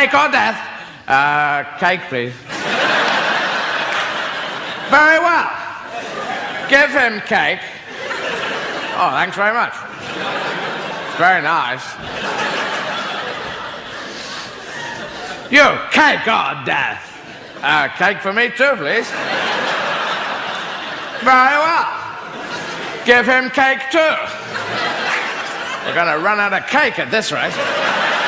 Cake or death? Uh, cake, please. Very well. Give him cake. Oh, thanks very much. It's very nice. You, cake or death? Uh, cake for me too, please. Very well. Give him cake too. We're gonna run out of cake at this rate.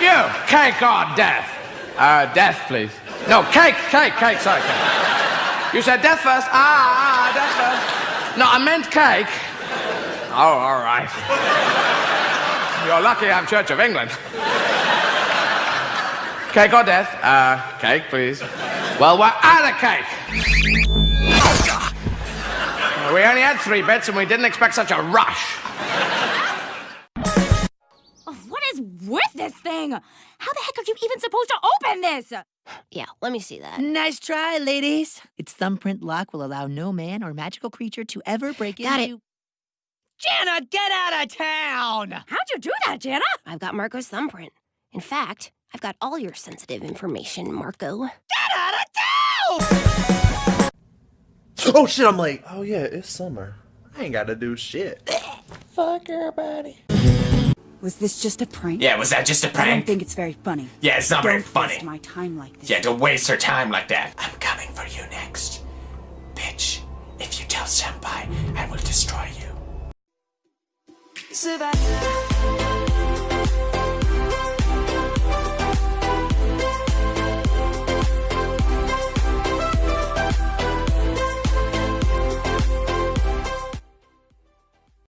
You, cake or death? Uh, death, please. No, cake, cake, cake, sorry, cake. You said death first. Ah, ah, death first. No, I meant cake. Oh, all right. You're lucky I'm Church of England. Cake or death? Uh, cake, please. Well, we're out of cake. We only had three bits and we didn't expect such a rush. Thing? How the heck are you even supposed to open this? Yeah, let me see that. Nice try, ladies. Its thumbprint lock will allow no man or magical creature to ever break Got into. Janna, get out of town! How'd you do that, Janna? I've got Marco's thumbprint. In fact, I've got all your sensitive information, Marco. Get out of town! Oh shit, I'm late. Oh yeah, it's summer. I ain't gotta do shit. Fuck everybody. Was this just a prank? Yeah, was that just a I don't think it's very funny. Yeah, it's not very Don't funny. waste my time like this. Yeah, don't waste her time like that. I'm coming for you next. Bitch, if you tell Senpai, I will destroy you. Savannah.